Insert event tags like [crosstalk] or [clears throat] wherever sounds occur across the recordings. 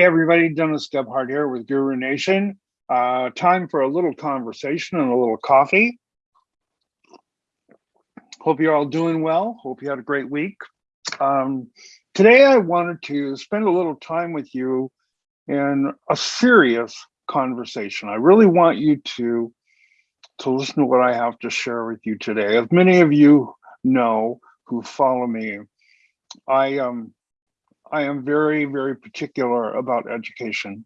Hey everybody, Dennis Gebhardt here with Guru Nation. Uh, time for a little conversation and a little coffee. Hope you're all doing well. Hope you had a great week. Um, today I wanted to spend a little time with you in a serious conversation. I really want you to, to listen to what I have to share with you today. As many of you know who follow me, I um, I am very, very particular about education.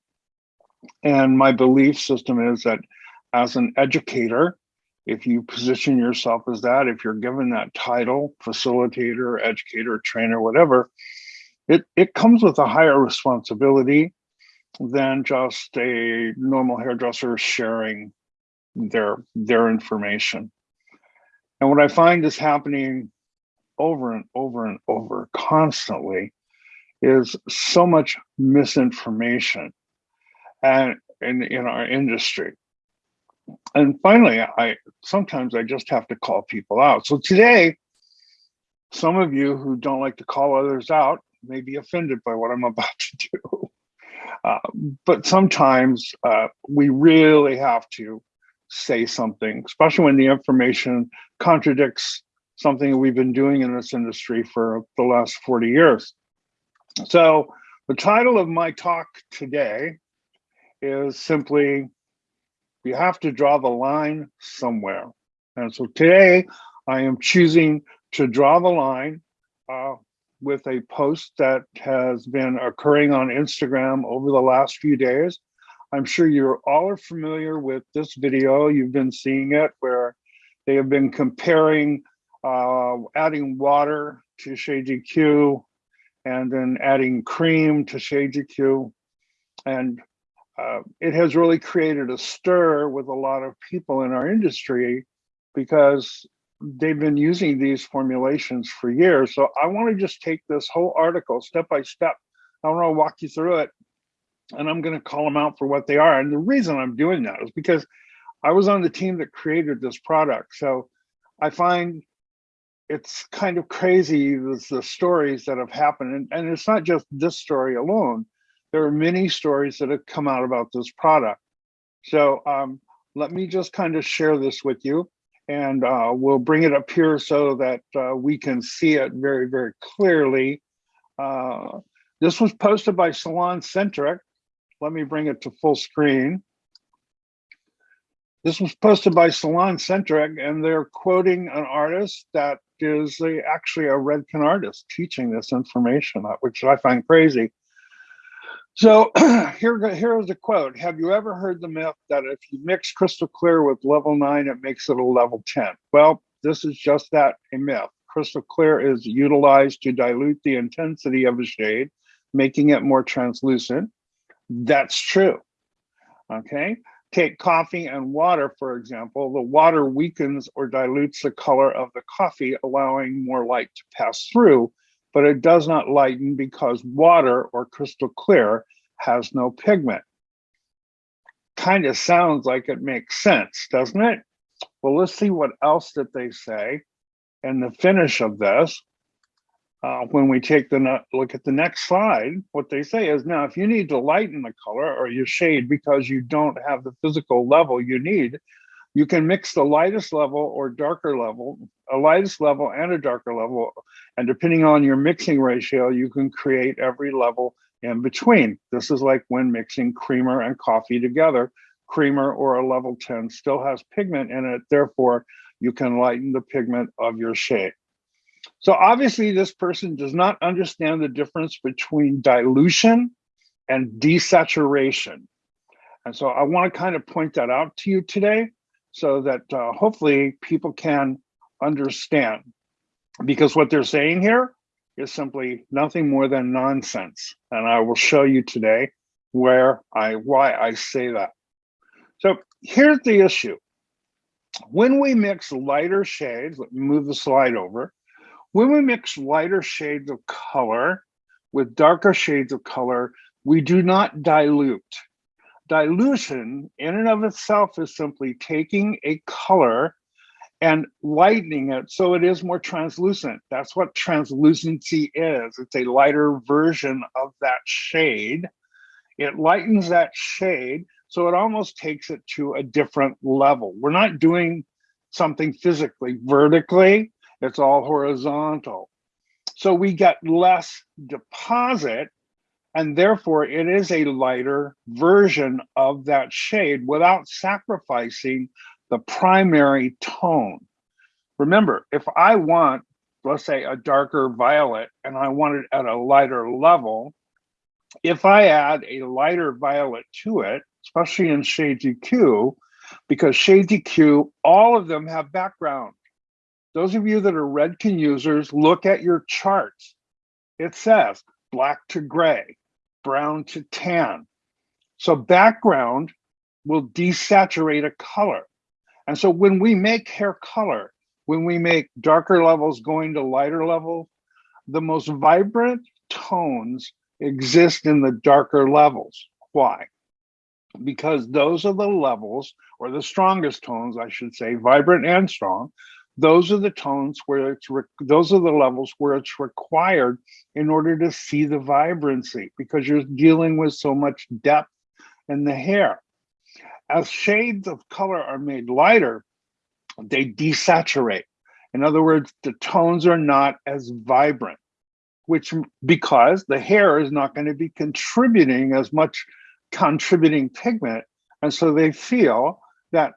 And my belief system is that as an educator, if you position yourself as that, if you're given that title, facilitator, educator, trainer, whatever, it, it comes with a higher responsibility than just a normal hairdresser sharing their, their information. And what I find is happening over and over and over constantly is so much misinformation and in, in our industry. And finally, I sometimes I just have to call people out. So today, some of you who don't like to call others out may be offended by what I'm [laughs] about to do. Uh, but sometimes uh, we really have to say something, especially when the information contradicts something we've been doing in this industry for the last 40 years. So the title of my talk today is simply, you have to draw the line somewhere. And so today I am choosing to draw the line uh, with a post that has been occurring on Instagram over the last few days. I'm sure you all are familiar with this video. You've been seeing it where they have been comparing uh, adding water to Shade EQ and then adding cream to Shade EQ. And uh, it has really created a stir with a lot of people in our industry because they've been using these formulations for years. So I want to just take this whole article step by step. I want to walk you through it and I'm going to call them out for what they are. And the reason I'm doing that is because I was on the team that created this product. So I find it's kind of crazy the, the stories that have happened and, and it's not just this story alone. There are many stories that have come out about this product. So um, let me just kind of share this with you and uh, we'll bring it up here so that uh, we can see it very very clearly. Uh, this was posted by salon centric. Let me bring it to full screen. This was posted by Salon Centric, and they're quoting an artist that is a, actually a Redken artist teaching this information, uh, which I find crazy. So [clears throat] here, here is a quote. Have you ever heard the myth that if you mix crystal clear with level nine, it makes it a level 10? Well, this is just that, a myth. Crystal clear is utilized to dilute the intensity of a shade, making it more translucent. That's true, okay? Take coffee and water, for example, the water weakens or dilutes the color of the coffee, allowing more light to pass through, but it does not lighten because water or crystal clear has no pigment. Kind of sounds like it makes sense, doesn't it? Well, let's see what else that they say in the finish of this uh, when we take the look at the next slide, what they say is now, if you need to lighten the color or your shade because you don't have the physical level you need, you can mix the lightest level or darker level, a lightest level and a darker level. And depending on your mixing ratio, you can create every level in between. This is like when mixing creamer and coffee together. Creamer or a level 10 still has pigment in it. Therefore, you can lighten the pigment of your shade. So obviously this person does not understand the difference between dilution and desaturation. And so I want to kind of point that out to you today so that uh, hopefully people can understand because what they're saying here is simply nothing more than nonsense. And I will show you today where I why I say that. So here's the issue. When we mix lighter shades, let me move the slide over. When we mix lighter shades of color with darker shades of color, we do not dilute. Dilution in and of itself is simply taking a color and lightening it so it is more translucent. That's what translucency is. It's a lighter version of that shade. It lightens that shade, so it almost takes it to a different level. We're not doing something physically vertically, it's all horizontal. So we get less deposit and therefore it is a lighter version of that shade without sacrificing the primary tone. Remember, if I want, let's say a darker violet and I want it at a lighter level, if I add a lighter violet to it, especially in Shade EQ, because Shade EQ, all of them have background. Those of you that are Redken users, look at your charts. It says black to gray, brown to tan. So background will desaturate a color. And so when we make hair color, when we make darker levels going to lighter levels, the most vibrant tones exist in the darker levels. Why? Because those are the levels, or the strongest tones, I should say, vibrant and strong. Those are the tones where it's, those are the levels where it's required in order to see the vibrancy because you're dealing with so much depth in the hair. As shades of color are made lighter, they desaturate. In other words, the tones are not as vibrant, which because the hair is not going to be contributing as much contributing pigment. And so they feel that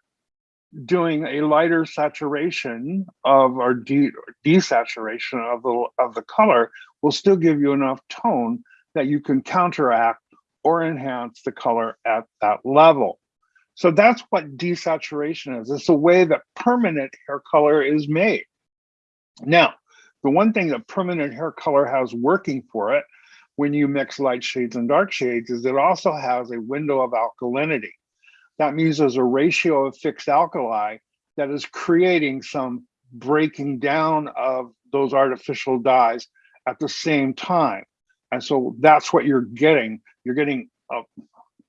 doing a lighter saturation of or de desaturation of the of the color will still give you enough tone that you can counteract or enhance the color at that level. So that's what desaturation is. It's a way that permanent hair color is made. Now, the one thing that permanent hair color has working for it when you mix light shades and dark shades is it also has a window of alkalinity. That means there's a ratio of fixed alkali that is creating some breaking down of those artificial dyes at the same time. And so that's what you're getting. You're getting a,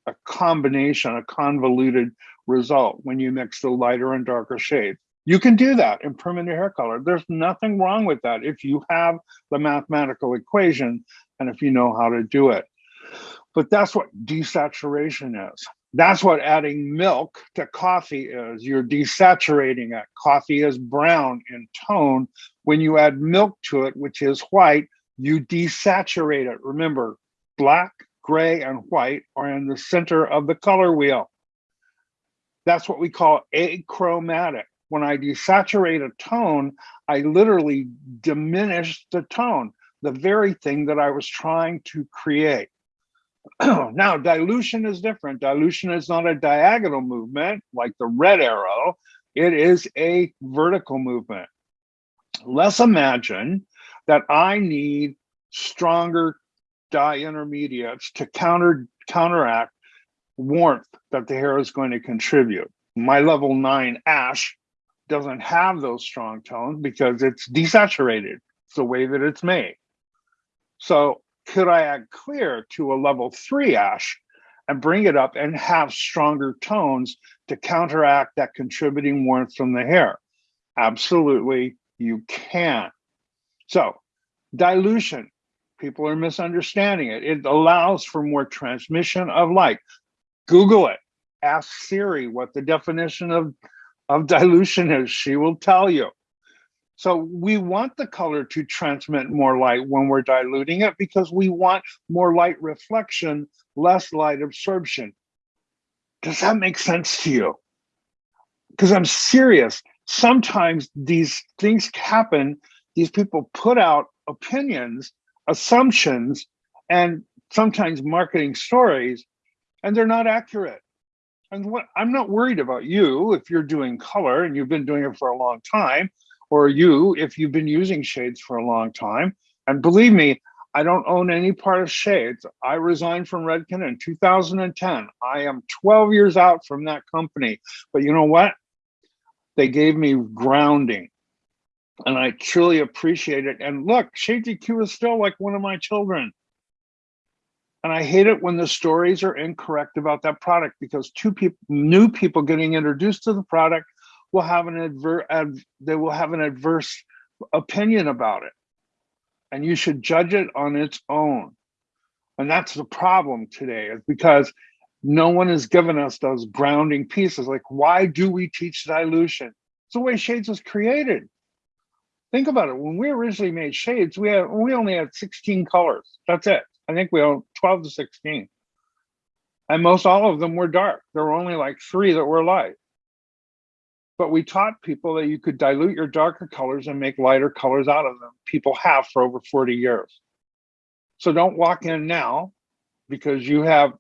a combination, a convoluted result when you mix the lighter and darker shades. You can do that in permanent hair color. There's nothing wrong with that if you have the mathematical equation and if you know how to do it. But that's what desaturation is. That's what adding milk to coffee is. You're desaturating it. Coffee is brown in tone. When you add milk to it, which is white, you desaturate it. Remember, black, gray, and white are in the center of the color wheel. That's what we call achromatic. When I desaturate a tone, I literally diminish the tone, the very thing that I was trying to create. [clears throat] now, dilution is different. Dilution is not a diagonal movement like the red arrow. It is a vertical movement. Let's imagine that I need stronger dye intermediates to counter counteract warmth that the hair is going to contribute. My level nine ash doesn't have those strong tones because it's desaturated. It's the way that it's made. So could I add clear to a level three ash and bring it up and have stronger tones to counteract that contributing warmth from the hair? Absolutely, you can. So dilution, people are misunderstanding it. It allows for more transmission of light. Google it, ask Siri what the definition of, of dilution is. She will tell you. So we want the color to transmit more light when we're diluting it because we want more light reflection, less light absorption. Does that make sense to you? Because I'm serious. Sometimes these things happen. These people put out opinions, assumptions, and sometimes marketing stories, and they're not accurate. And what I'm not worried about you if you're doing color and you've been doing it for a long time or you if you've been using shades for a long time. And believe me, I don't own any part of Shades. I resigned from Redken in 2010. I am 12 years out from that company. But you know what? They gave me grounding and I truly appreciate it. And look, Shades EQ is still like one of my children. And I hate it when the stories are incorrect about that product because two people, new people getting introduced to the product will have an adver ad, they will have an adverse opinion about it and you should judge it on its own And that's the problem today is because no one has given us those grounding pieces. Like, why do we teach dilution? It's the way shades was created. Think about it. When we originally made shades, we had we only had 16 colors. That's it. I think we own 12 to 16. And most all of them were dark. There were only like three that were light. But we taught people that you could dilute your darker colors and make lighter colors out of them. People have for over 40 years. So don't walk in now because you have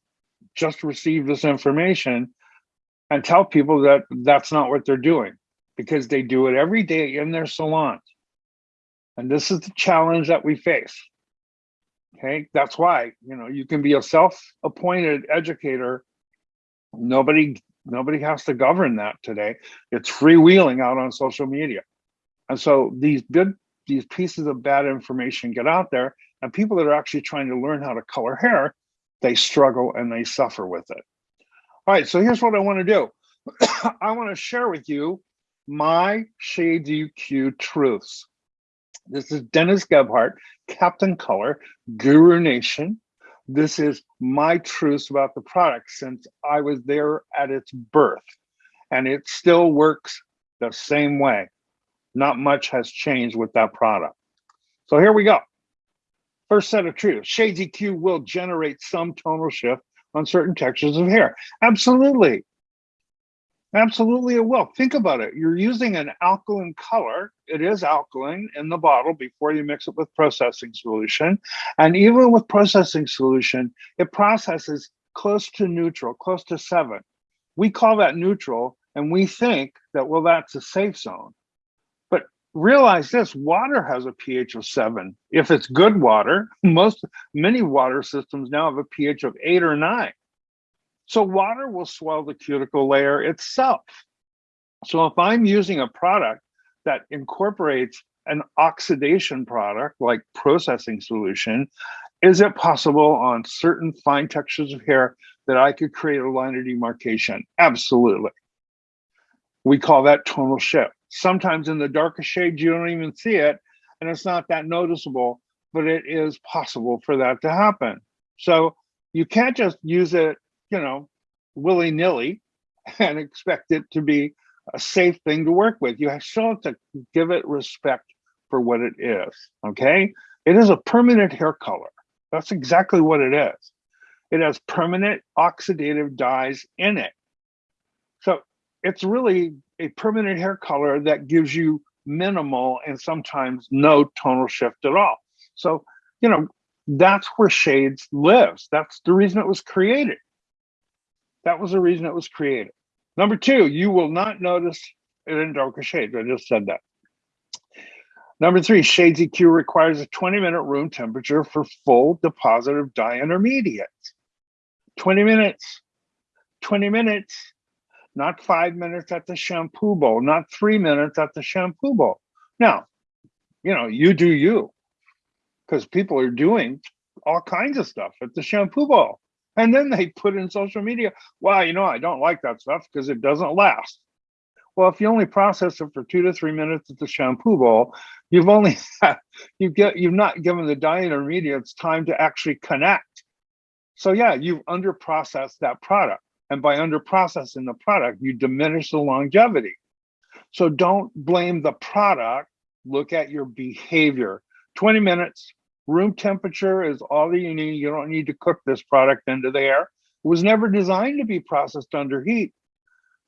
just received this information and tell people that that's not what they're doing because they do it every day in their salons. And this is the challenge that we face. Okay, that's why, you know, you can be a self-appointed educator. Nobody nobody has to govern that today. It's freewheeling out on social media. And so these good these pieces of bad information get out there and people that are actually trying to learn how to color hair, they struggle and they suffer with it. All right, so here's what I want to do. [coughs] I want to share with you my Shades EQ truths. This is Dennis Gebhardt, Captain Color, Guru Nation. This is my truths about the product since I was there at its birth. And it still works the same way. Not much has changed with that product. So here we go. First set of truths. Shades EQ will generate some tonal shift on certain textures of hair. Absolutely. Absolutely it will. Think about it. You're using an alkaline color. It is alkaline in the bottle before you mix it with processing solution. And even with processing solution, it processes close to neutral, close to seven. We call that neutral and we think that, well, that's a safe zone. But realize this, water has a pH of seven. If it's good water, [laughs] most, many water systems now have a pH of eight or nine. So water will swell the cuticle layer itself. So if I'm using a product that incorporates an oxidation product like processing solution, is it possible on certain fine textures of hair that I could create a line of demarcation? Absolutely. We call that tonal shift. Sometimes in the darkest shades, you don't even see it, and it's not that noticeable, but it is possible for that to happen. So you can't just use it you know, willy nilly [laughs] and expect it to be a safe thing to work with. You still have to give it respect for what it is. Okay. It is a permanent hair color. That's exactly what it is. It has permanent oxidative dyes in it. So it's really a permanent hair color that gives you minimal and sometimes no tonal shift at all. So, you know, that's where shades lives. That's the reason it was created. That was the reason it was created. Number two, you will not notice it in darker shades. I just said that. Number three, Shades EQ requires a 20 minute room temperature for full deposit of dye intermediates. 20 minutes, 20 minutes, not five minutes at the shampoo bowl, not three minutes at the shampoo bowl. Now, you know, you do you, because people are doing all kinds of stuff at the shampoo bowl. And then they put in social media, wow, you know, I don't like that stuff because it doesn't last. Well, if you only process it for two to three minutes at the shampoo bowl, you've only [laughs] you get you've not given the dye intermediates time to actually connect. So yeah, you've under processed that product. And by under processing the product, you diminish the longevity. So don't blame the product, look at your behavior. 20 minutes, Room temperature is all that you need. You don't need to cook this product into the air. It was never designed to be processed under heat.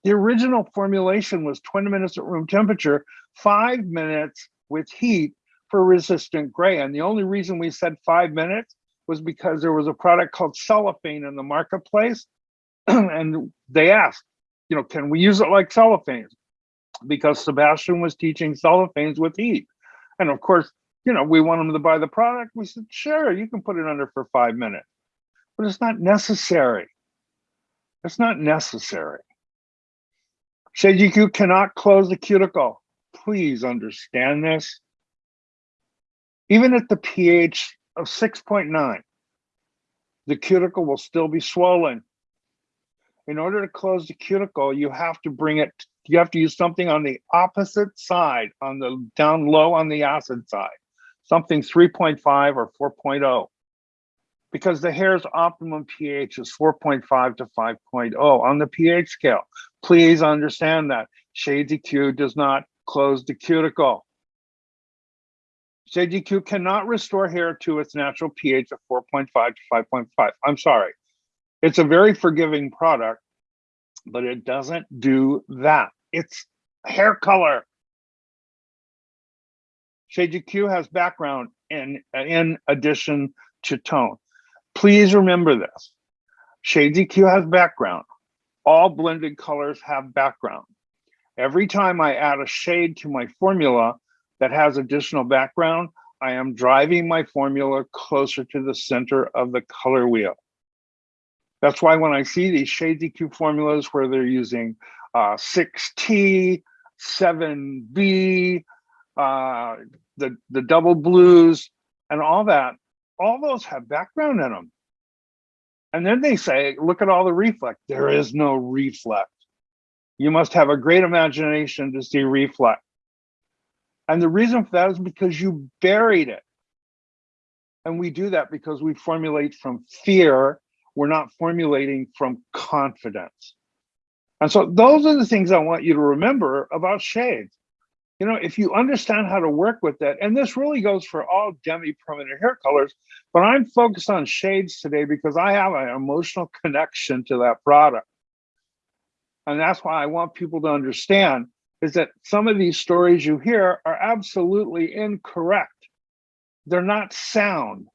The original formulation was 20 minutes at room temperature, five minutes with heat for resistant gray. And the only reason we said five minutes was because there was a product called cellophane in the marketplace. [clears throat] and they asked, you know, can we use it like cellophane? Because Sebastian was teaching cellophanes with heat. And of course, you know, we want them to buy the product. We said, sure, you can put it under for five minutes, but it's not necessary. It's not necessary. EQ cannot close the cuticle. Please understand this. Even at the pH of 6.9, the cuticle will still be swollen. In order to close the cuticle, you have to bring it, you have to use something on the opposite side, on the down low on the acid side something 3.5 or 4.0. because the hair's optimum pH is 4.5 to 5.0 on the pH scale. Please understand that. Shades EQ does not close the cuticle. Shades EQ cannot restore hair to its natural pH of 4.5 to 5.5. I'm sorry. It's a very forgiving product, but it doesn't do that. It's hair color. EQ has background in, in addition to tone. Please remember this. EQ has background. All blended colors have background. Every time I add a shade to my formula that has additional background, I am driving my formula closer to the center of the color wheel. That's why when I see these Shades EQ formulas where they're using uh, 6T, 7B, uh, the, the double blues, and all that, all those have background in them. And then they say, look at all the reflect. There is no reflect. You must have a great imagination to see reflect. And the reason for that is because you buried it. And we do that because we formulate from fear. We're not formulating from confidence. And so those are the things I want you to remember about shades you know, if you understand how to work with that, and this really goes for all demi-permanent hair colors, but I'm focused on shades today because I have an emotional [laughs] connection to that product. And that's why I want people to understand is that some of these stories you hear are absolutely incorrect. They're not sound.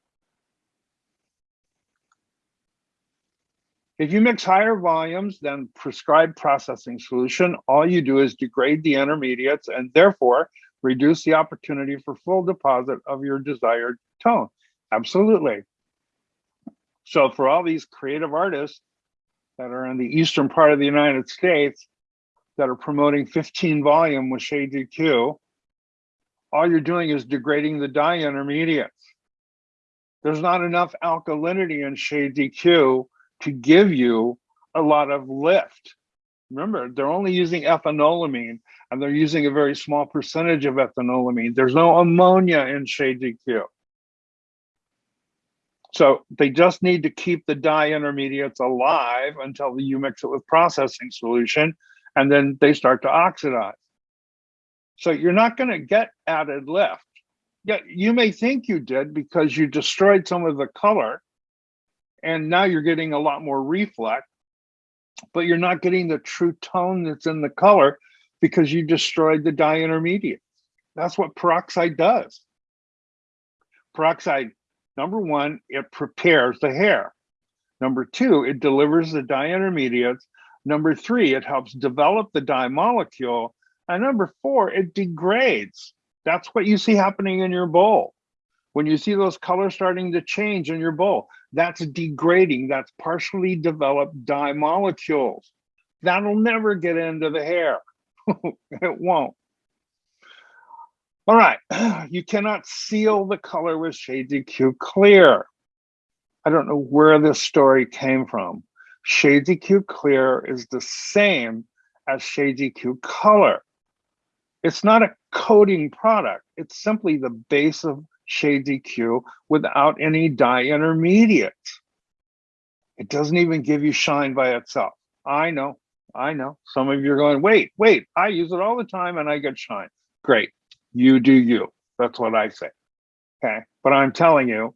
If you mix higher volumes than prescribed processing solution, all you do is degrade the intermediates and therefore reduce the opportunity for full deposit of your desired tone. Absolutely. So for all these creative artists that are in the eastern part of the United States that are promoting 15 volume with Shades EQ, all you're doing is degrading the dye intermediates. There's not enough alkalinity in Shades EQ to give you a lot of lift. Remember, they're only using ethanolamine and they're using a very small percentage of ethanolamine. There's no ammonia in Shades EQ. So they just need to keep the dye intermediates alive until you mix it with processing solution and then they start to oxidize. So you're not going to get added lift. Yet you may think you did because you destroyed some of the color and now you're getting a lot more reflect, but you're not getting the true tone that's in the color because you destroyed the dye intermediate. That's what peroxide does. Peroxide, number one, it prepares the hair. Number two, it delivers the dye intermediates. Number three, it helps develop the dye molecule. And number four, it degrades. That's what you see happening in your bowl. When you see those colors starting to change in your bowl, that's degrading. That's partially developed dye molecules. That'll never get into the hair. [laughs] it won't. All right, [sighs] you cannot seal the color with Shades EQ Clear. I don't know where this story came from. Shades EQ Clear is the same as Shades EQ Color. It's not a coating product. It's simply the base of Shades EQ without any dye intermediates. It doesn't even give you shine by itself. I know, I know. Some of you are going, wait, wait, I use it all the time and I get shine. Great, you do you. That's what I say. Okay, but I'm telling you,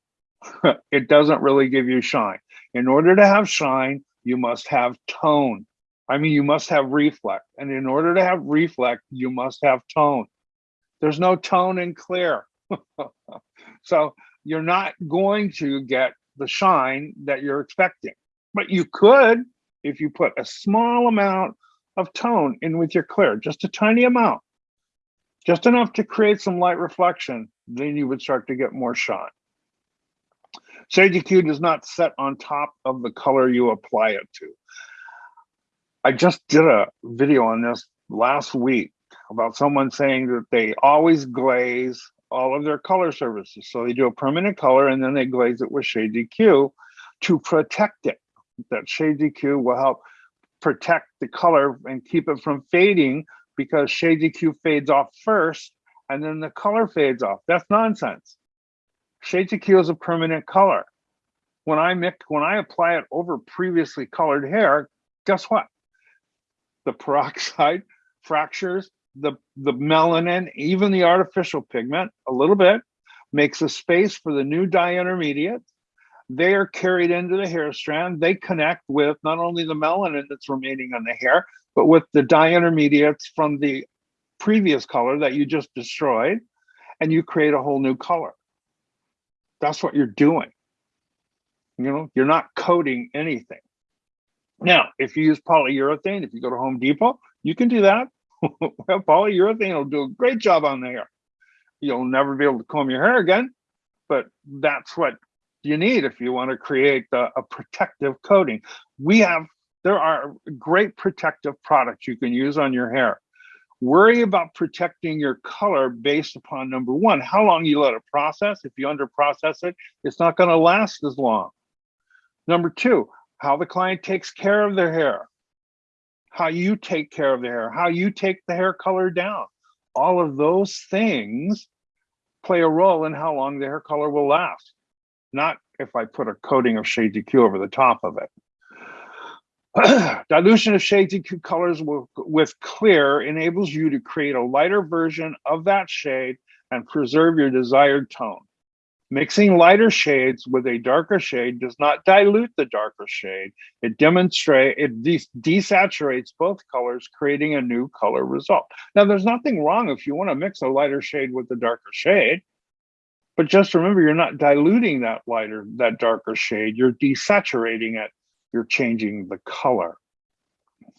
[laughs] it doesn't really give you shine. In order to have shine, you must have tone. I mean, you must have reflect. And in order to have reflect, you must have tone. There's no tone in clear. [laughs] so you're not going to get the shine that you're expecting, but you could if you put a small amount of tone in with your clear, just a tiny amount, just enough to create some light reflection, then you would start to get more shine. Shades EQ does not set on top of the color you apply it to. I just did a video on this last week about someone saying that they always glaze all of their color services. So they do a permanent color and then they glaze it with Shades EQ to protect it. That Shades EQ will help protect the color and keep it from fading because Shades EQ fades off first and then the color fades off. That's nonsense. Shades EQ is a permanent color. when I mix, when I apply it over previously colored hair, guess what? The peroxide [laughs] fractures the, the melanin, even the artificial pigment a little bit, makes a space for the new dye intermediate. They are carried into the hair strand. They connect with not only the melanin that's remaining on the hair, but with the dye intermediates from the previous color that you just destroyed, and you create a whole new color. That's what you're doing. You know, you're not coating anything. Now, if you use polyurethane, if you go to Home Depot, you can do that. [laughs] well, polyurethane will do a great job on the hair. You'll never be able to comb your hair again, but that's what you need if you want to create a, a protective coating. We have, there are great protective products you can use on your hair. Worry about protecting your color based upon number one, how long you let it process. If you under process it, it's not going to last as long. Number two, how the client takes care of their hair, how you take care of the hair, how you take the hair color down. All of those things play a role in how long the hair color will last, not if I put a coating of Shade EQ over the top of it. [clears throat] Dilution of shades and colors with clear enables you to create a lighter version of that shade and preserve your desired tone. Mixing lighter shades with a darker shade does not dilute the darker shade. It demonstrate it de desaturates both colors, creating a new color result. Now, there's nothing wrong if you want to mix a lighter shade with a darker shade, but just remember, you're not diluting that lighter, that darker shade. You're desaturating it you're changing the color.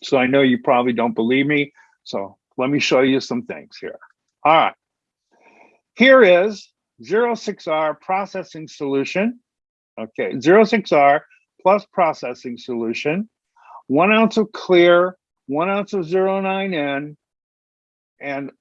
So I know you probably don't believe me. So let me show you some things here. All right. Here is 06R processing solution. Okay, 06R plus processing solution, one ounce of clear, one ounce of 09N, and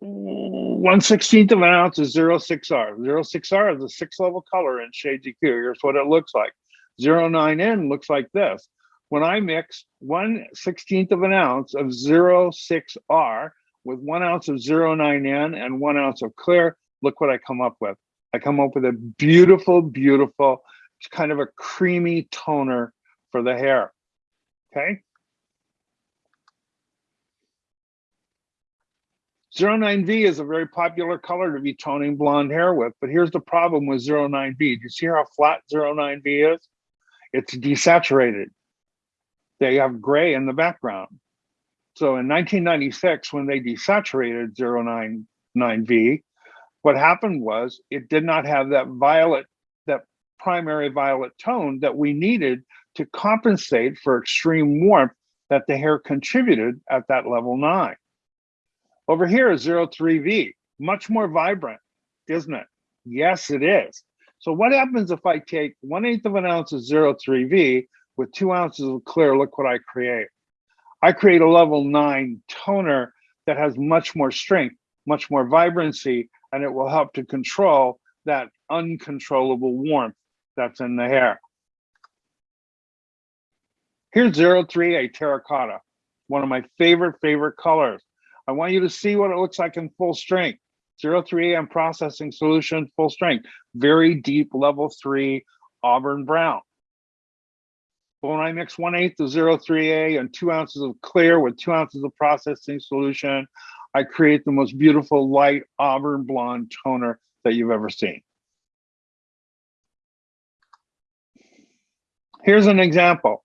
one sixteenth of an ounce of 06R. 06R is a six level color in shade EQ. Here's what it looks like. 09N looks like this. When I mix 1 16th of an ounce of 06R with one ounce of 09N and one ounce of clear, look what I come up with. I come up with a beautiful, beautiful, kind of a creamy toner for the hair, okay? 09V is a very popular color to be toning blonde hair with, but here's the problem with 09V. Do you see how flat 09V is? it's desaturated. They have gray in the background. So in 1996, when they desaturated 099V, what happened was it did not have that violet, that primary violet tone that we needed to compensate for extreme warmth that the hair contributed at that level nine. Over here is 03V, much more vibrant, isn't it? Yes, it is. So what happens if I take one eighth of an ounce of 03V with two ounces of clear, look what I create. I create a level nine toner that has much more strength, much more vibrancy, and it will help to control that uncontrollable warmth that's in the hair. Here's 03A terracotta, one of my favorite, favorite colors. I want you to see what it looks like in full strength. 03 AM processing solution, full strength, very deep level three Auburn brown. When I mix one eighth of 03A and two ounces of clear with two ounces of processing solution, I create the most beautiful light Auburn blonde toner that you've ever seen. Here's an example.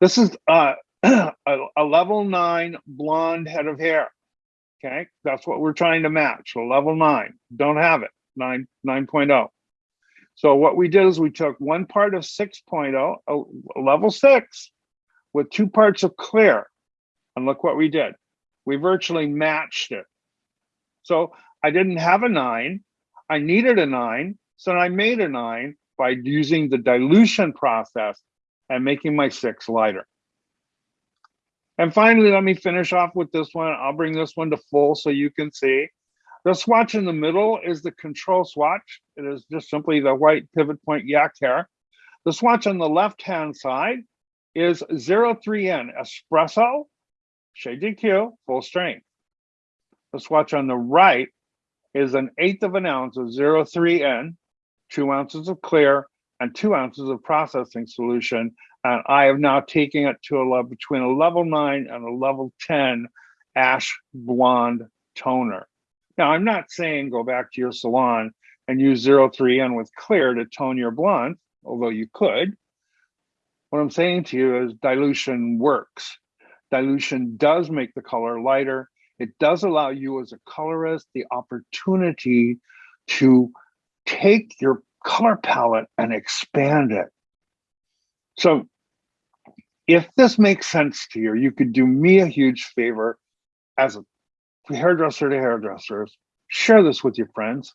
This is uh, [clears throat] a, a level nine blonde head of hair. Okay, that's what we're trying to match. So level nine, don't have it, 9, 9.0. So what we did is we took one part of 6.0, level six, with two parts of clear. And look what we did. We virtually matched it. So I didn't have a nine. I needed a nine. So I made a nine by using the dilution process and making my six lighter. And finally, let me finish off with this one. I'll bring this one to full so you can see. The swatch in the middle is the control swatch. It is just simply the white pivot point yak hair. The swatch on the left-hand side is 03N Espresso, Shade EQ, full strength. The swatch on the right is an eighth of an ounce of 03N, two ounces of clear, and two ounces of processing solution. And I have now taken it to a level between a level nine and a level 10 ash blonde toner. Now, I'm not saying go back to your salon and use 03N with clear to tone your blonde, although you could. What I'm saying to you is dilution works. Dilution does make the color lighter. It does allow you as a colorist the opportunity to take your color palette and expand it. So if this makes sense to you, you could do me a huge favor as a hairdresser to hairdressers, share this with your friends.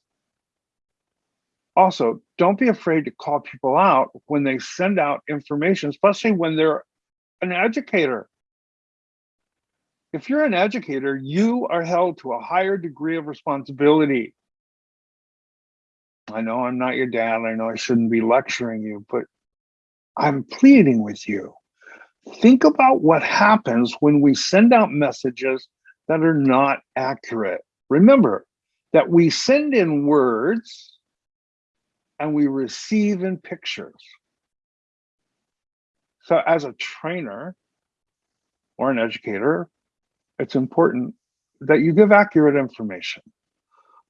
Also, don't be afraid to call people out when they send out information, especially when they're an educator. If you're an educator, you are held to a higher degree of responsibility. I know I'm not your dad. I know I shouldn't be lecturing you, but I'm pleading with you. Think about what happens when we send out messages that are not accurate. Remember that we send in words and we receive in pictures. So as a trainer or an educator, it's important that you give accurate information.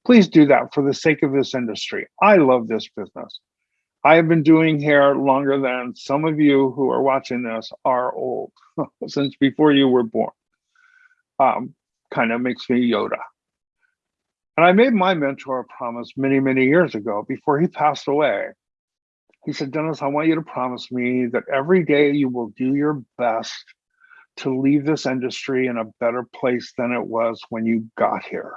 Please do that for the sake of this industry. I love this business. I have been doing hair longer than some of you who are watching this are old, [laughs] since before you were born. Um, kind of makes me Yoda. And I made my mentor a promise many, many years ago before he passed away. He said, Dennis, I want you to promise me that every day you will do your best to leave this industry in a better place than it was when you got here.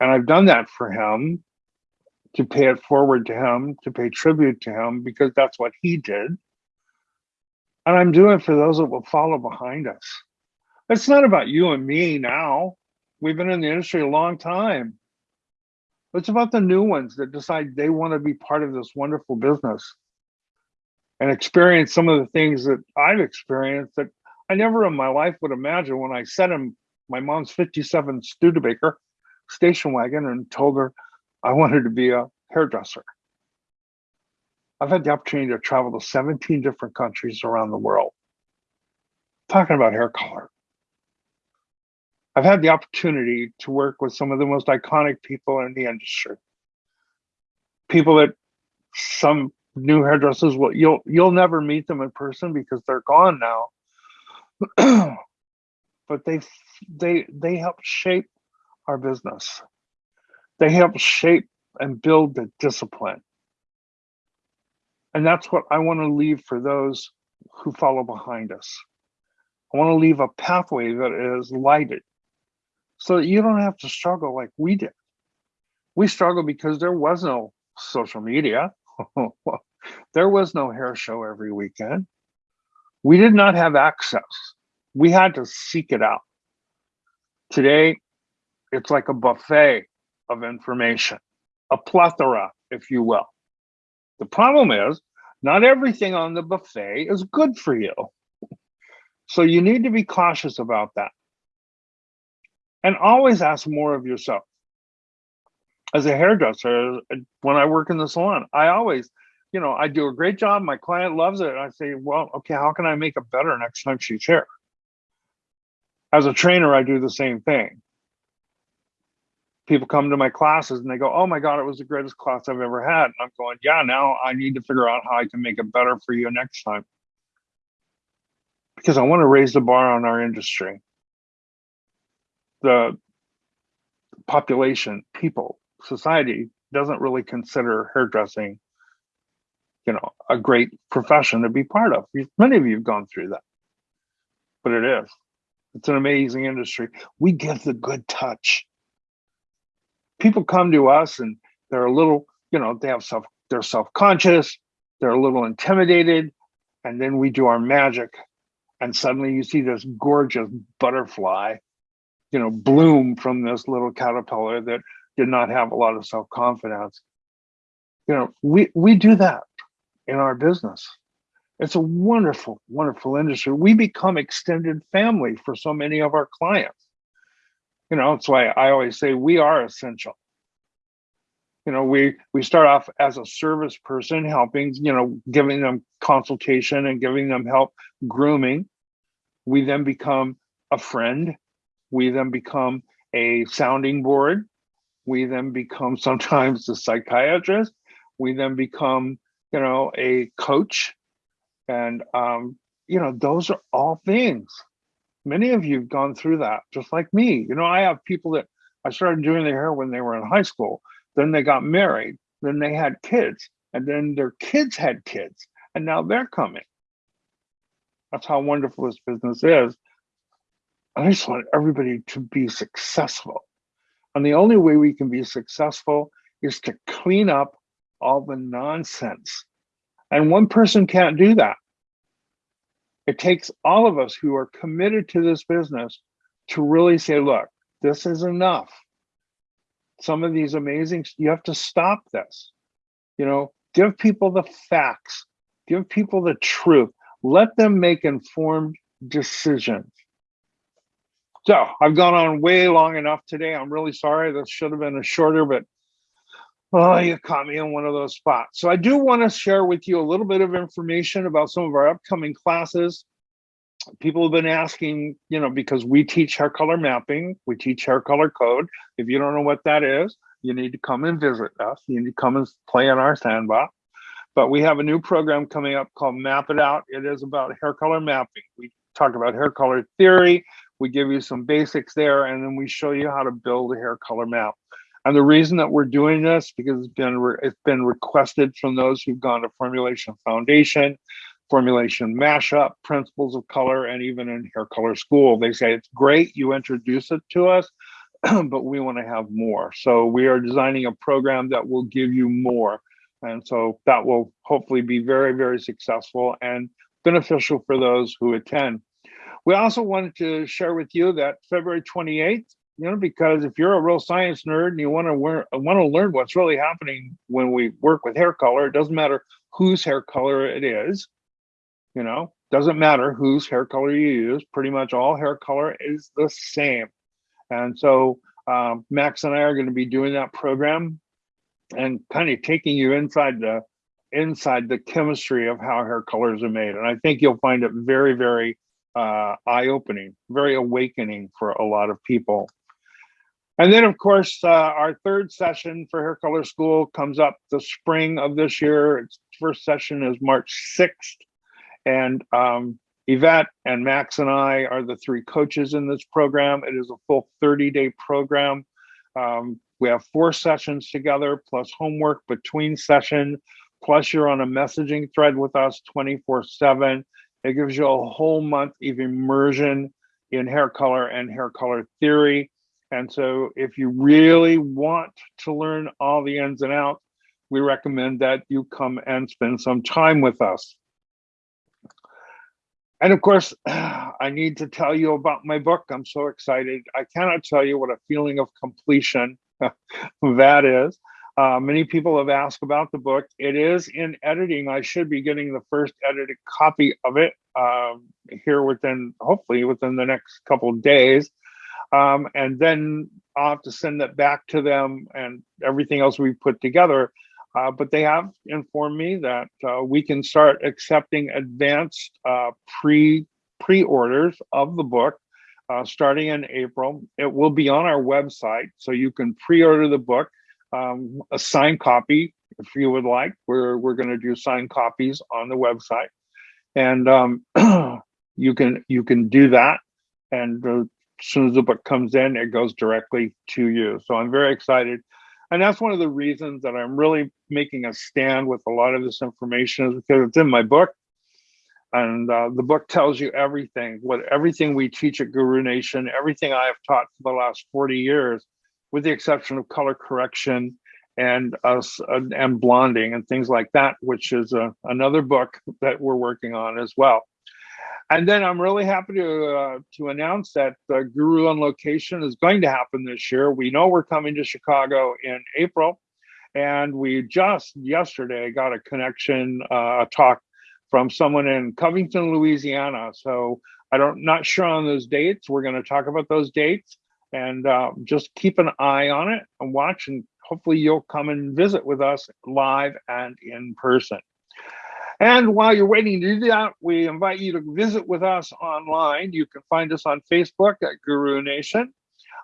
And I've done that for him to pay it forward to him, to pay tribute to him, because that's what he did. And I'm doing it for those that will follow behind us. It's not about you and me now. We've been in the industry a long time. It's about the new ones that decide they want to be part of this wonderful business and experience some of the things that I've experienced that I never in my life would imagine when I sat him my mom's 57 Studebaker station wagon and told her I wanted to be a hairdresser. I've had the opportunity to travel to 17 different countries around the world talking about hair color. I've had the opportunity to work with some of the most iconic people in the industry. People that some new hairdressers will you'll you'll never meet them in person because they're gone now. [clears throat] but they they they help shape our business. They help shape and build the discipline. And that's what I want to leave for those who follow behind us. I want to leave a pathway that is lighted so that you don't have to struggle like we did. We struggled because there was no social media. [laughs] there was no hair show every weekend. We did not have access. We had to seek it out. Today, it's like a buffet of information, a plethora, if you will. The problem is not everything on the buffet is good for you. So you need to be cautious about that. And always ask more of yourself. As a hairdresser, when I work in the salon, I always, you know, I do a great job. My client loves it. I say, well, okay, how can I make it better next time she's here? As a trainer, I do the same thing people come to my classes and they go, "Oh my God, it was the greatest class I've ever had." And I'm going, "Yeah, now I need to figure out how I can make it better for you next time." Because I want to raise the bar on our industry. The population, people, society doesn't really consider hairdressing, you know, a great profession to be part of. Many of you have gone through that, but it is. It's an amazing industry. We give the good touch people come to us and they're a little, you know, they have self, they're self-conscious, they're a little intimidated, and then we do our magic, and suddenly you see this gorgeous butterfly, you know, bloom from this little caterpillar that did not have a lot of self-confidence. You know, we we do that in our business. It's a wonderful, wonderful industry. We become extended family for so many of our clients you know, that's why I always say we are essential. you know we we start off as a service person helping you know giving them consultation and giving them help grooming we then become a friend we then become a sounding board we then become sometimes [laughs] a psychiatrist we then become you know a coach and um you know those are all things many of you have gone through that just like me you know i have people that i started doing their hair when they were in high school then they got married. Then they had kids. And then their kids had kids. And now they're coming. That's how wonderful this business is. I just want everybody to be successful. And the only way we can be successful is to clean up all the nonsense. And one person can't do that. It takes all of us who are committed to this business to really say, look, this is enough some of these amazing, you have to stop this. You know, give people the facts, give people the truth, let them make informed decisions. So I've gone on way long enough today. I'm really sorry. This should have been a shorter, but oh, you caught me in one of those spots. So I do want to share with you a little bit of information about some of our upcoming classes people have been asking, you know, because we teach hair color mapping, we teach hair color code. If you don't know what that is, you need to come and visit us. You need to come and play in our sandbox. But we have a new program coming up called Map It Out. It is about hair color mapping. We talk about hair color theory. We give you some basics there, and then we show you how to build a hair color map. And the reason that we're doing this because it's been it's been requested from those who've gone to Formulation Foundation formulation mashup, principles of color, and even in hair color school. They say it's great, you introduce it to us, [clears throat] but we want to have more. So we are designing a program that will give you more. And so that will hopefully be very, very successful and beneficial for those who attend. We also wanted to share with you that February 28th, you know, because if you're a real science nerd and you want to want to learn what's really happening when we work with hair color, it doesn't matter whose hair color it is you know doesn't matter whose hair color you use pretty much all hair color is the same. And so um, max and i are going to be doing that program and kind of taking you inside the inside the chemistry of how hair colors are made and i think you'll find it very very uh, eye-opening very awakening for a lot of people and then of course uh, our third session for hair color school comes up the spring of this year its first session is march 6th and um, Yvette and Max and I are the three coaches in this program. It is a full 30 day program. Um, we have four sessions together, plus homework between session, plus you're on a messaging thread with us 24 7. It gives you a whole month of immersion in hair color and hair color theory. And so, if you really want to learn all the ins and outs, we recommend that you come and spend some time with us. And of course, [sighs] I need to tell you about my book. I'm so excited. I cannot tell you what a feeling of completion [laughs] that is. Uh, many people have asked about the book. It is in editing. I should be getting the first edited copy of it um, here within, hopefully, within the next couple days. Um, and then I'll have to send that back to them and everything else we put together. Uh, but they have informed me that uh, we can start accepting advanced uh, pre pre-orders of the book uh, starting in April. It will be on our website, so you can pre-order the book, um, a signed copy if you would like. We're we're going to do signed copies on the website, and um, [clears throat] you can you can do that. And uh, as soon as the book comes in, it goes directly to you. So I'm very excited and that's one of the reasons that I'm really making a stand with a lot of this information is because it's in my book. And uh, the book tells you everything, what everything we teach at Guru Nation, everything I have taught for the last 40 years, with the exception of color correction and us uh, and blonding and things like that, which is uh, another book that we're working on as well. And then I'm really happy to uh, to announce that uh, Guru on Location is going to happen this year. We know we're coming to Chicago in April, and we just yesterday got a connection, uh, a talk from someone in Covington, Louisiana. So I don't not sure on those dates. We're going to talk about those dates, and uh, just keep an eye on it and watch and hopefully you'll come and visit with us live and in person. And while you're waiting to do that, we invite you to visit with us online. You can find us on Facebook at Guru Nation.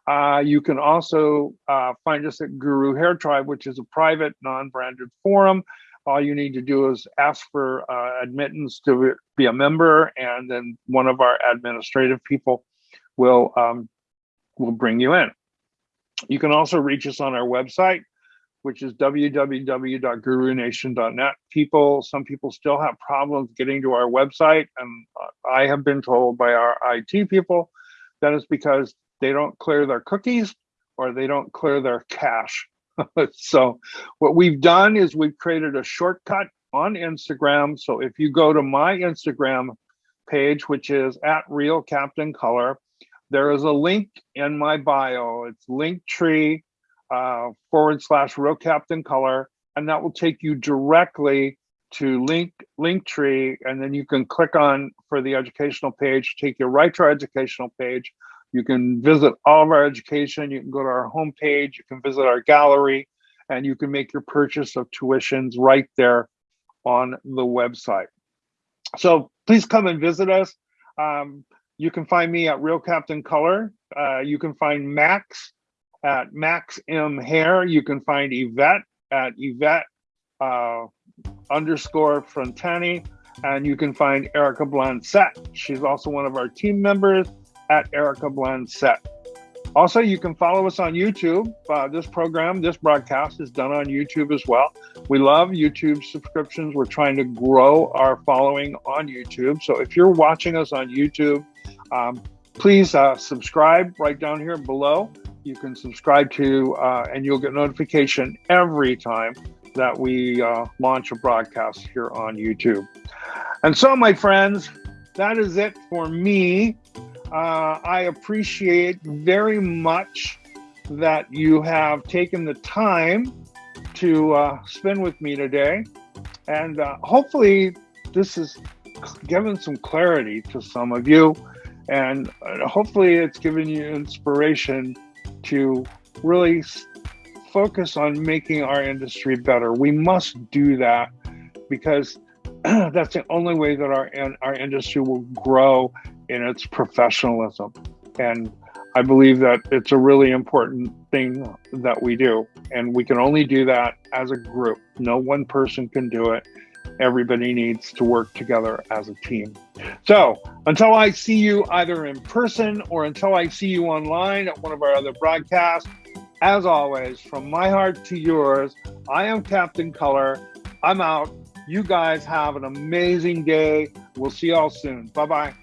Uh, you can also uh, find us at Guru Hair Tribe, which is a private, non-branded forum. All you need to do is ask for uh, admittance to be a member, and then one of our administrative people will um, will bring you in. You can also reach us on our website, which is www.gurunation.net. People, some people still have problems getting to our website, and I have been told by our IT people that is because they don't clear their cookies or they don't clear their cache. [laughs] so what we've done is we've created a shortcut on Instagram. So if you go to my Instagram page, which is at Real Captain Color, there is a link in my bio. It's Linktree uh, forward slash Real Captain Color, and that will take you directly to link Linktree, and then you can click on for the educational page, take you right to our educational page. You can visit all of our education. You can go to our homepage. You can visit our gallery, and you can make your purchase of tuitions right there on the website. So please come and visit us. Um, you can find me at Real Captain Color. Uh, you can find Max at Max M Hair. You can find Yvette at Yvette uh, underscore Frontani. And you can find Erica Blancet. She's also one of our team members at Erica Blancet. Also, you can follow us on YouTube. Uh, this program, this broadcast is done on YouTube as well. We love YouTube subscriptions. We're trying to grow our following on YouTube. So if you're watching us on YouTube, um, please uh, subscribe right down here below. You can subscribe to, uh, and you'll get notification every time that we uh, launch a broadcast here on YouTube. And so, my friends, that is it for me. Uh, I appreciate very much that you have taken the time to uh, spend with me today. And uh, hopefully, this has given some clarity to some of you. And uh, hopefully, it's given you inspiration to really focus on making our industry better. We must do that because [clears throat] that's the only way that our our industry will grow in its professionalism. And I believe that it's a really important thing that we do. And we can only do that as a group. No one person can do it. Everybody needs to work together as a team. So until I see you either in person or until I see you online at one of our other broadcasts, as always, from my heart to yours, I am Captain Color. I'm out. You guys have an amazing day. We'll see y'all soon. Bye bye.